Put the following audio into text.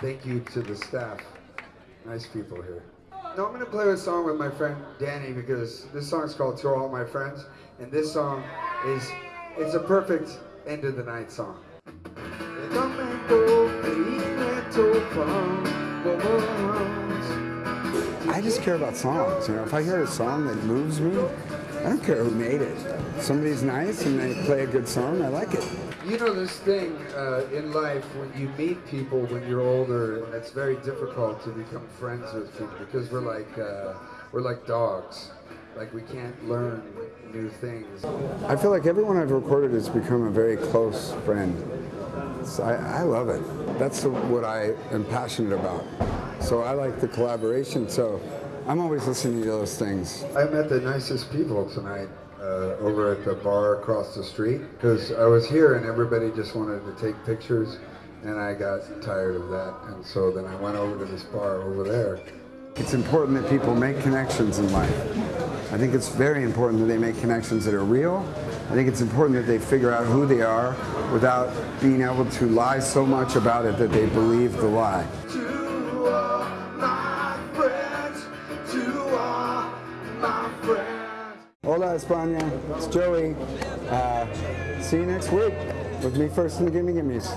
thank you to the staff. Nice people here. Now I'm gonna play a song with my friend Danny because this song is called To All My Friends, and this song is it's a perfect end of the night song. I just care about songs. You know, if I hear a song that moves me, I don't care who made it. Somebody's nice and they play a good song, I like it. You know this thing uh, in life when you meet people when you're older, and it's very difficult to become friends with people because we're like uh, we're like dogs. Like we can't learn new things. I feel like everyone I've recorded has become a very close friend. So I, I love it. That's what I am passionate about. So I like the collaboration. So I'm always listening to those things. I met the nicest people tonight uh, over at the bar across the street because I was here and everybody just wanted to take pictures and I got tired of that and so then I went over to this bar over there. It's important that people make connections in life. I think it's very important that they make connections that are real. I think it's important that they figure out who they are without being able to lie so much about it that they believe the lie. Hola, España. It's Joey. Uh, see you next week with Me First and the Gimme Gimmes.